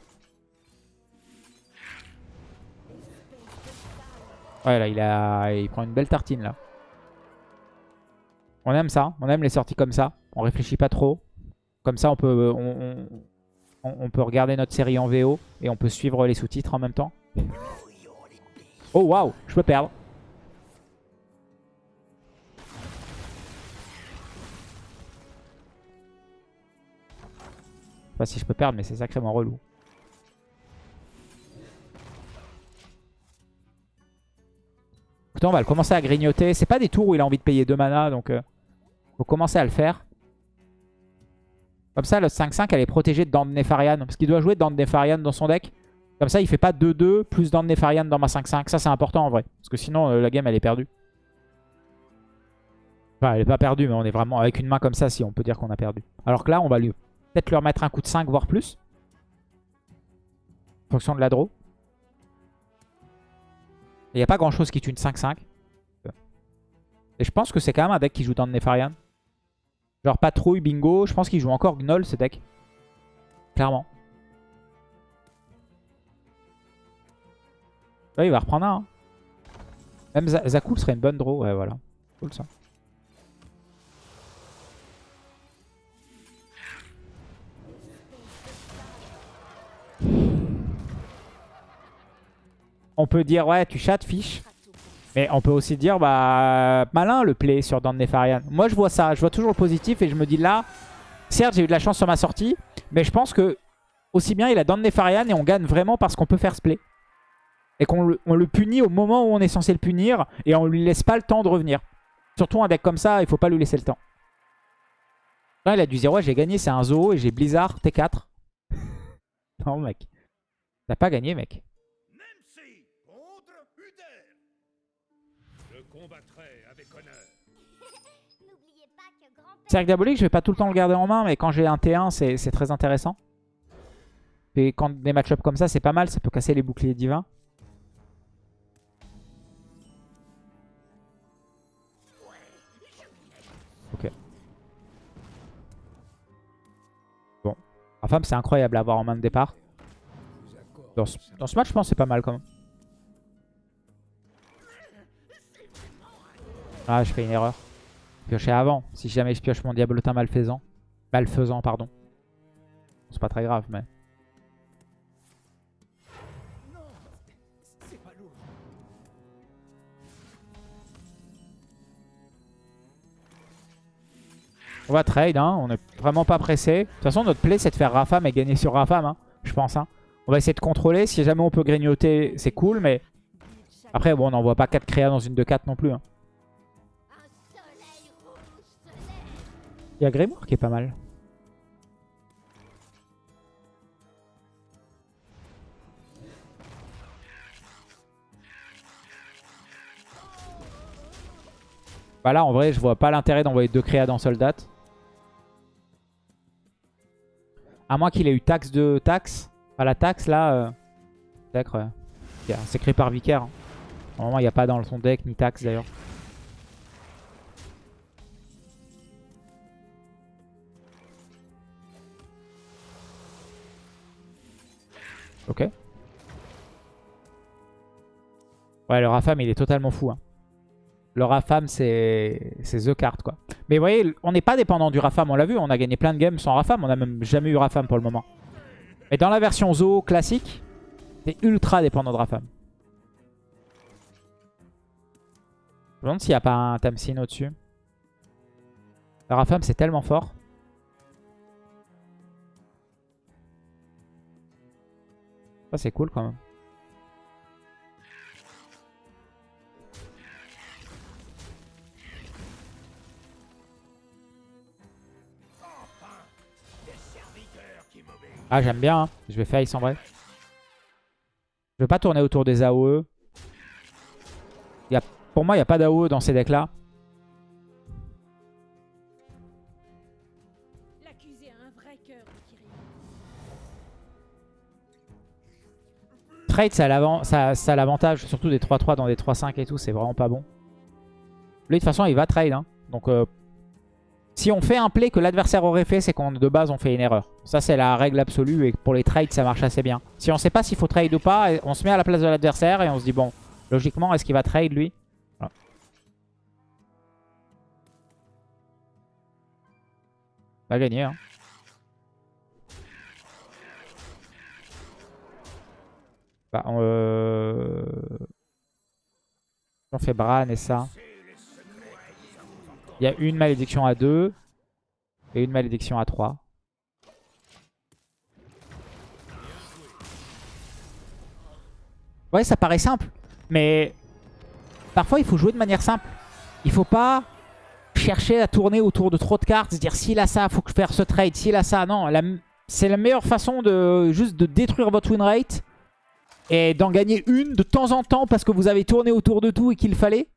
S1: Ouais, là, il, a... prend une belle tartine, là. On aime ça. On aime les sorties comme ça. On réfléchit pas trop. Comme ça, on peut, on, on, peut regarder notre série en VO et on peut suivre les sous-titres en même temps. Oh, waouh Je peux perdre. Je sais pas si je peux perdre, mais c'est sacrément relou. On va le commencer à grignoter. C'est pas des tours où il a envie de payer 2 mana, donc euh, faut commencer à le faire. Comme ça, le 5-5, elle est protégée de Dent de Nefarian. Parce qu'il doit jouer Dent de Nefarian dans son deck. Comme ça, il fait pas 2-2 plus Dent de Nefarian dans ma 5-5. Ça, c'est important en vrai. Parce que sinon, euh, la game, elle est perdue. Enfin, elle est pas perdue, mais on est vraiment avec une main comme ça, si on peut dire qu'on a perdu. Alors que là, on va lui peut-être lui remettre un coup de 5, voire plus. En fonction de la draw. Il n'y a pas grand-chose qui tue une 5-5. Et je pense que c'est quand même un deck qui joue dans Nefarian. Genre patrouille, bingo. Je pense qu'il joue encore Gnoll ce deck. Clairement. Ouais, il va reprendre un. Hein. Même Zakul serait une bonne draw. Ouais, voilà. Cool ça. On peut dire, ouais, tu chattes, fiche. Mais on peut aussi dire, bah, malin le play sur Dan Nefarian. Moi, je vois ça. Je vois toujours le positif et je me dis là, certes, j'ai eu de la chance sur ma sortie, mais je pense que aussi bien il a Dan Nefarian et on gagne vraiment parce qu'on peut faire ce play. Et qu'on le, punit au moment où on est censé le punir et on lui laisse pas le temps de revenir. Surtout un deck comme ça, il faut pas lui laisser le temps. Là, il a dire, ouais, j'ai gagné, c'est un zoo et j'ai Blizzard T4. [LAUGHS] non, mec. T'as pas gagné, mec. Cercle diabolique, je vais pas tout le temps le garder en main, mais quand j'ai un T1, c'est très intéressant. Et quand des match-ups comme ça, c'est pas mal, ça peut casser les boucliers divins. Ok. Bon. Enfin, c'est incroyable à avoir en main de départ. Dans ce, dans ce match, je pense c'est pas mal quand même. Ah, je fais une erreur. Piocher avant. Si jamais je pioche mon diablotin malfaisant. Malfaisant, pardon. C'est pas très grave, mais... On va trade, hein. on est vraiment pas pressé. De toute façon, notre play, c'est de faire Rafam et gagner sur Rafam, hein, je pense. Hein. On va essayer de contrôler. Si jamais on peut grignoter, c'est cool, mais... Après, bon, on n'envoie pas 4 créas dans une 2-4 non plus. Hein. Il y a Grimoire qui est pas mal. Bah là, en vrai, je vois pas l'intérêt d'envoyer deux créas dans Soldat. À moins qu'il ait eu taxe de taxe. Enfin, la taxe, là... Euh... C'est créé par Vicaire. Hein. Normalement, il n'y a pas dans son deck, ni taxe d'ailleurs. Ok. Ouais, le Rafam, il est totalement fou. Hein. Le Rafam, c'est The Card, quoi. Mais vous voyez, on n'est pas dépendant du Rafam, on l'a vu. On a gagné plein de games sans Rafam. On n'a même jamais eu Rafam pour le moment. Mais dans la version Zo classique, c'est ultra dépendant de Rafam. Je me demande s'il n'y a pas un Tamsin au-dessus. Le Rafam, c'est tellement fort. C'est cool quand même. Ah j'aime bien, hein. je vais face en vrai. Je vais pas tourner autour des AOE. Y a, pour moi, il n'y a pas d'AOE dans ces decks trade, ça a l'avantage, surtout des 3-3 dans des 3-5 et tout, c'est vraiment pas bon. Lui, de toute façon, il va trade. Hein. Donc, euh, si on fait un play que l'adversaire aurait fait, c'est qu'on de base, on fait une erreur. Ça, c'est la règle absolue. Et pour les trades, ça marche assez bien. Si on sait pas s'il faut trade ou pas, on se met à la place de l'adversaire et on se dit, bon, logiquement, est-ce qu'il va trade, lui? Va gagner, hein. Bah, euh, on, fait Bran et ça. Il y a une malédiction à 2 et une malédiction à 3. Ouais, ça paraît simple. Mais parfois, il faut jouer de manière simple. Il faut pas chercher à tourner autour de trop de cartes, se dire s'il a ça, faut que je fasse ce trade, s'il a ça. Non, c'est la meilleure façon de juste de détruire votre win rate et d'en gagner une de temps en temps parce que vous avez tourné autour de tout et qu'il fallait.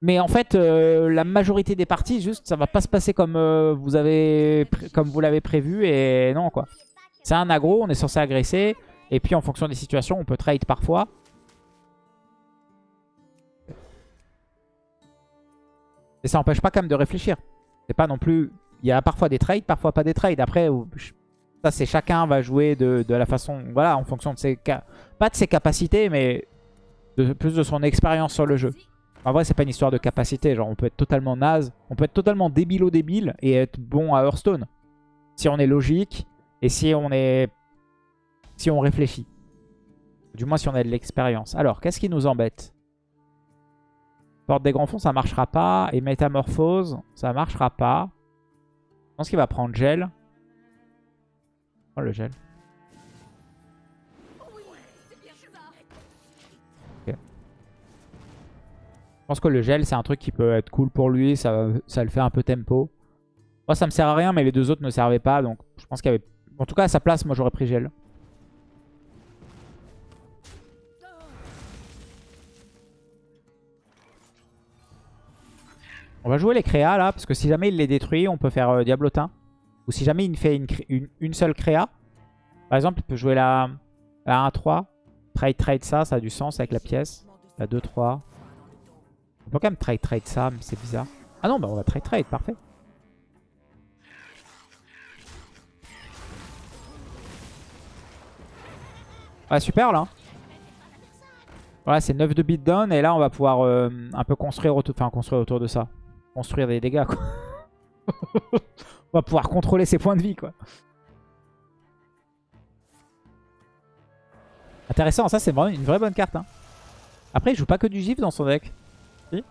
S1: Mais en fait, euh, la majorité des parties, juste, ça va pas se passer comme euh, vous avez comme vous l'avez prévu et non quoi. C'est un aggro, on est censé agresser et puis en fonction des situations, on peut trade parfois. Et ça n'empêche pas quand même de réfléchir. C'est pas non plus... Il y a parfois des trades, parfois pas des trades. Après, ça c'est chacun va jouer de, la façon... Voilà, en fonction de ses... Pas de ses capacités, mais de, plus de son expérience sur le jeu. En vrai, c'est pas une histoire de capacité. Genre, on peut être totalement naze. On peut être totalement débile débile et être bon à Hearthstone. Si on est logique et si on est... Si on réfléchit. Du moins, si on a de l'expérience. Alors, qu'est-ce qui nous embête? Porte des grands fonds, ça marchera pas. Et métamorphose, ça marchera pas. Je pense qu'il va prendre gel. Oh, le gel. Je pense que le gel, c'est un truc qui peut être cool pour lui. Ça, le fait un peu tempo. Moi, ça me sert à rien, mais les deux autres ne servaient pas. Donc, je pense qu'il avait... En tout cas, à sa place, moi, j'aurais pris gel. On va jouer les créas là, parce que si jamais il les détruit, on peut faire euh, Diablotin. Ou si jamais il fait une, seule créa. Par exemple, il peut jouer la, 1-3. Trade, trade ça, ça a du sens avec la pièce. La 2-3. On peut quand même trade, trade ça, mais c'est bizarre. Ah non, bah on va trade, trade, parfait. Ouais, super là. Voilà, c'est 9 de beatdown et là on va pouvoir euh, un peu construire enfin, construire autour de ça construire des dégâts, quoi. [LAUGHS] On va pouvoir contrôler ses points de vie, quoi. Intéressant, ça c'est vraiment une vraie bonne carte. Hein. Après, il joue pas que du givre dans son deck. Si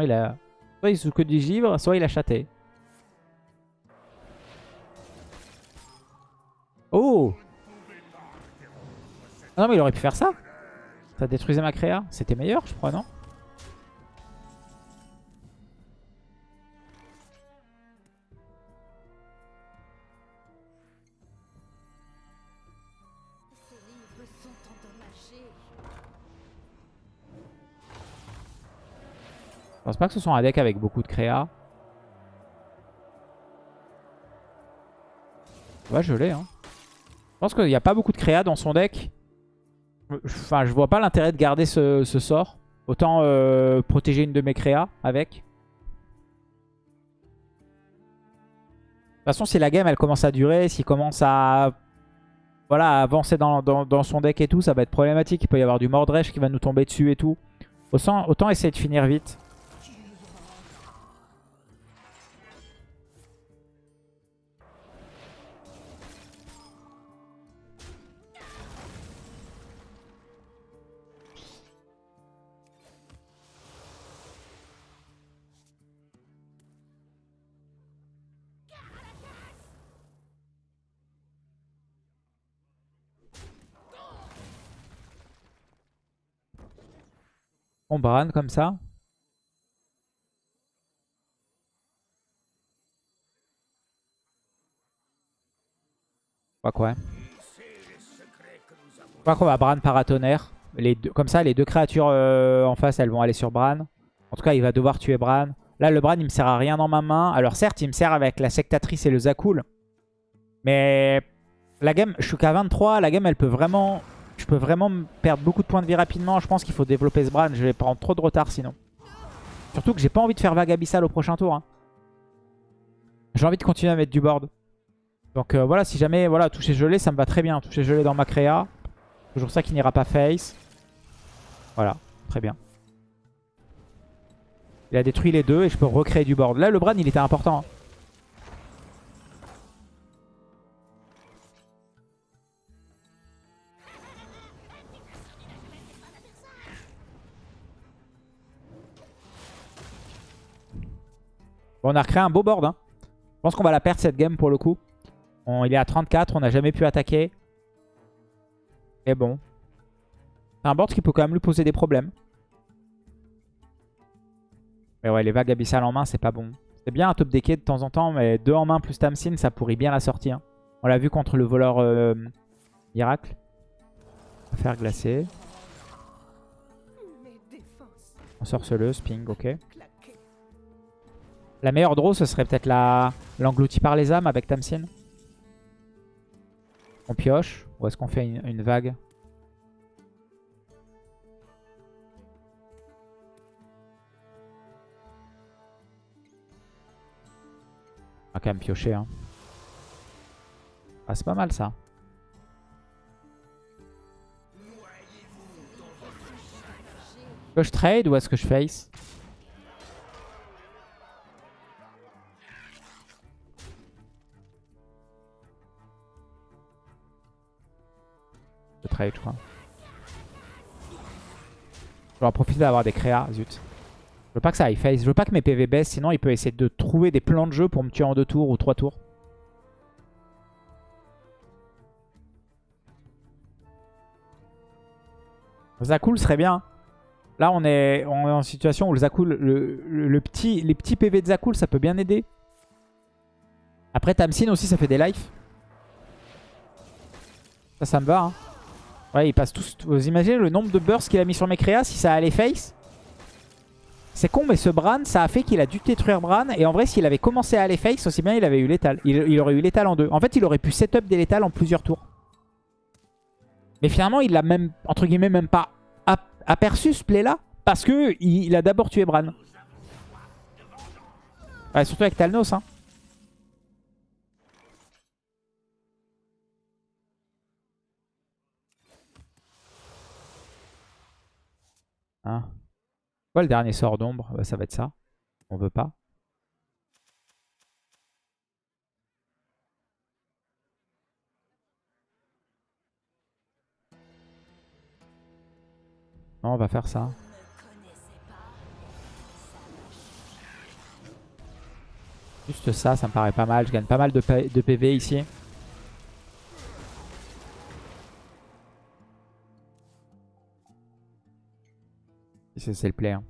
S1: il. Soit il joue que du givre, soit il a châté. Oh ah Non mais il aurait pu faire ça. Ça détruisait ma créa. C'était meilleur, je crois, non? Pense pas que ce soit un deck avec beaucoup de créa. Ouais, je l'ai. Hein. Je pense qu'il n'y a pas beaucoup de créa dans son deck. Enfin, je vois pas l'intérêt de garder ce, sort. Autant euh, protéger une de mes créas avec. De toute façon, si la game elle commence à durer, s'il commence à voilà, avancer dans, dans, son deck et tout, ça va être problématique. Il peut y avoir du Mordresh qui va nous tomber dessus et tout. Autant, autant essayer de finir vite. Bran comme ça. Je quoi qu'on va Bran paratonnerre. Les deux, comme ça, les deux créatures euh, en face, elles vont aller sur Bran. En tout cas, il va devoir tuer Bran. Là, le Bran, il me sert à rien dans ma main. Alors certes, il me sert avec la sectatrice et le Zakul. Mais la game, je suis qu'à 23. La game, elle peut vraiment je peux vraiment perdre beaucoup de points de vie rapidement. Je pense qu'il faut développer ce Bran. Je vais prendre trop de retard sinon. Surtout que j'ai pas envie de faire vague au prochain tour. Hein. J'ai envie de continuer à mettre du board. Donc euh, voilà, si jamais voilà, toucher gelé, ça me va très bien. Toucher gelé dans ma créa. Toujours ça qui n'ira pas face. Voilà, très bien. Il a détruit les deux et je peux recréer du board. Là, le Bran, il était important. Hein. On a recréé un beau board. Hein. Je pense qu'on va la perdre cette game pour le coup. il est à 34, on n'a jamais pu attaquer. Et bon. C'est un board qui peut quand même lui poser des problèmes. Mais ouais, les vagues abyssales en main, c'est pas bon. C'est bien un top decké de temps en temps, mais deux en main plus Tamsin, ça pourrit bien la sortie. hein. On l'a vu contre le voleur euh, miracle. On va faire glacer. Ensorceleuse, ping, ok. La meilleure draw, ce serait peut-être la par les âmes avec Tamsin. On pioche. Ou est-ce qu'on fait une, une vague On va quand même piocher. Hein. Ah, c'est pas mal ça. Est-ce que je trade ou est-ce que je face? Je crois. Vais en profiter d'avoir des créas, zut. Je veux pas que ça aille face. Je veux pas que mes PV baissent, sinon il peut essayer de trouver des plans de jeu pour me tuer en deux tours ou trois tours. Zakul serait bien. Là, on est, en situation où le Zakul, le petit, les petits PV de Zakul, ça peut bien aider. Après, Tamsin aussi, ça fait des lives. Ça, ça me va. Hein. Ouais, ils passent tous. Vous imaginez le nombre de bursts qu'il a mis sur mes créas si ça allait face C'est con, mais ce Bran, ça a fait qu'il a dû détruire Bran. Et en vrai, s'il avait commencé à aller face, aussi bien il avait eu létal. Il, il aurait eu létal en deux. En fait, il aurait pu setup des létals en plusieurs tours. Mais finalement, il l'a même, entre guillemets, même pas ap- aperçu ce play-là. Parce que il, il a d'abord tué Bran. Surtout avec Talnos. Hein. Hein? Quoi le dernier sort d'ombre Bah, Ça va être ça. On veut pas. Non, on va faire ça. Juste ça, ça me paraît pas mal. Je gagne pas mal de, PV ici. Si C'est c'est le play. hein.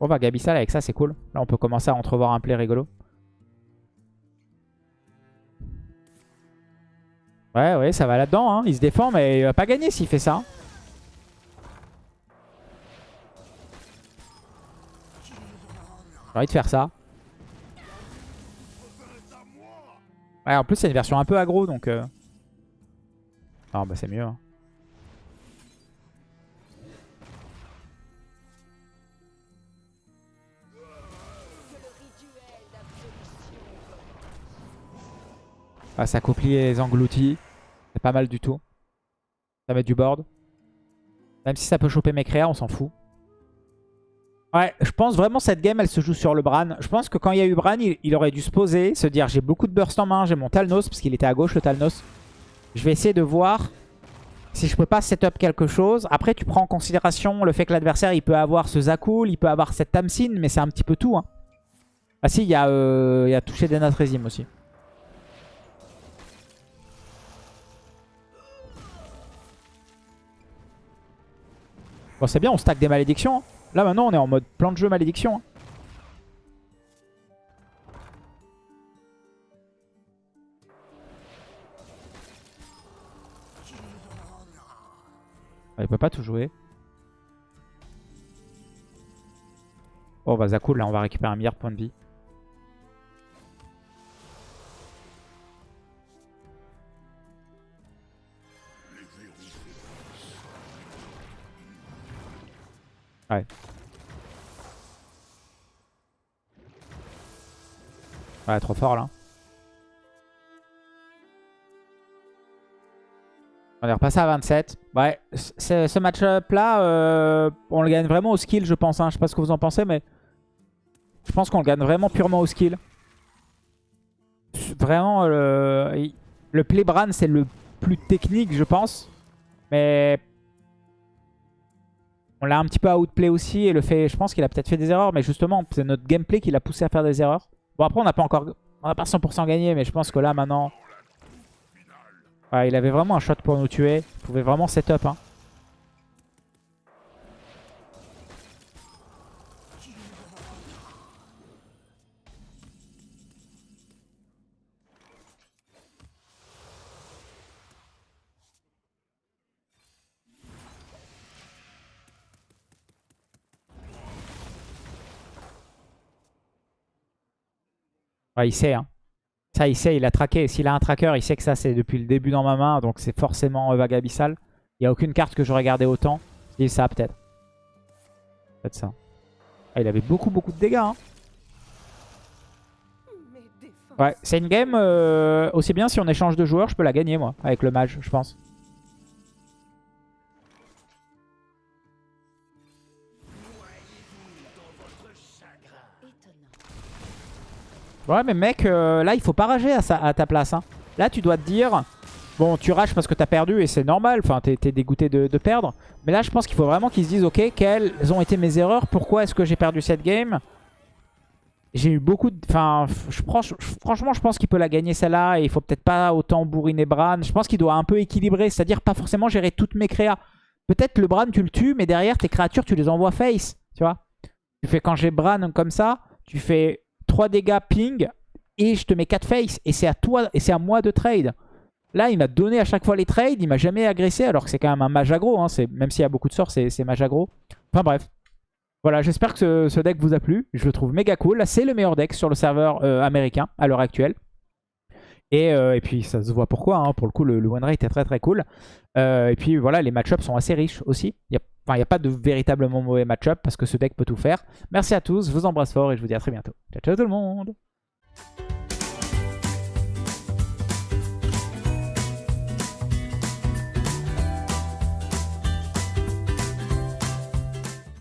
S1: Bon bah Gabissal avec ça c'est cool. Là on peut commencer à entrevoir un play rigolo. Ouais ouais ça va là-dedans. Hein. Il se défend mais il va pas gagner s'il fait ça. hein. J'ai envie de faire ça. Ouais en plus c'est une version un peu aggro donc... Euh... Non bah c'est mieux. hein. Ah, ça copie les engloutis. C'est pas mal du tout. Ça met du board. Même si ça peut choper mes créas, on s'en fout. Ouais, je pense vraiment cette game, elle se joue sur le Bran. Je pense que quand il y a eu Bran, il, aurait dû se poser, se dire j'ai beaucoup de burst en main, j'ai mon Talnos, parce qu'il était à gauche le Talnos. Je vais essayer de voir si je peux pas setup quelque chose. Après, tu prends en considération le fait que l'adversaire, il peut avoir ce Zakul, il peut avoir cette Tamsin, mais c'est un petit peu tout. Hein. Ah si, il y, a, euh, touché Denatrezim aussi. Bon, c'est bien, on stack des malédictions. hein. Là, maintenant, on est en mode plan de jeu malédiction. hein. Ah, il peut pas tout jouer. Oh, bah, Zakul, là, on va récupérer un meilleur point de vie. Ouais. Ouais, trop fort là. On est repassé à 27. Ouais, ce match-up là, euh, on le gagne vraiment au skill, je pense. Hein. Je sais pas ce que vous en pensez, mais je pense qu'on le gagne vraiment purement au skill. Vraiment, le, il- le play Bran, c'est le plus technique, je pense. Mais on l'a un petit peu outplay aussi et le fait, je pense qu'il a peut-être fait des erreurs, mais justement, c'est notre gameplay qui l'a poussé à faire des erreurs. Bon, après, on n'a pas encore, on n'a pas 100% gagné, mais je pense que là, maintenant, il avait vraiment un shot pour nous tuer. Il pouvait vraiment setup. Hein. Ouais, il sait, hein. Ça, il sait, il a traqué. S'il a un tracker, il sait que ça, c'est depuis le début dans ma main. Donc, c'est forcément euh, vague abyssale. Il n'y a aucune carte que j'aurais gardé autant. Dis ça, peut-être. Peut-être ça. Ah, il avait beaucoup, beaucoup de dégâts. Hein. Ouais, c'est une game euh, aussi bien si on échange de joueurs, je peux la gagner, moi, avec le mage, je pense. Ouais, mais mec, euh, là, il faut pas rager à, ta place. Hein. Là, tu dois te dire... Bon, tu rages parce que t'as perdu et c'est normal. Enfin, t'es dégoûté de, perdre. Mais là, je pense qu'il faut vraiment qu'ils se disent, ok, quelles ont été mes erreurs? Pourquoi est-ce que j'ai perdu cette game? J'ai eu beaucoup de... Enfin, franchement, je pense qu'il peut la gagner celle-là. Et il faut peut-être pas autant bourriner Bran. Je pense qu'il doit un peu équilibrer. C'est-à-dire pas forcément gérer toutes mes créas. Peut-être le Bran, tu le tues, mais derrière, tes créatures, tu les envoies face. Tu vois Tu fais quand j'ai Bran comme ça, tu fais 3 dégâts ping et je te mets 4 face. Et c'est à toi et c'est à moi de trade. Là, il m'a donné à chaque fois les trades. Il m'a jamais agressé alors que c'est quand même un mage aggro. Hein. Même s'il y a beaucoup de sorts, c'est mage aggro. Enfin bref. Voilà, j'espère que ce, deck vous a plu. Je le trouve méga cool. C'est le meilleur deck sur le serveur euh, américain à l'heure actuelle. Euh, et, puis ça se voit pourquoi, hein. pour le coup le, one rate est très très cool. Euh, et puis voilà, les match-ups sont assez riches aussi. Il il n'y a pas de véritablement mauvais match-up parce que ce deck peut tout faire. Merci à tous, je vous embrasse fort et je vous dis à très bientôt. Ciao, ciao tout le monde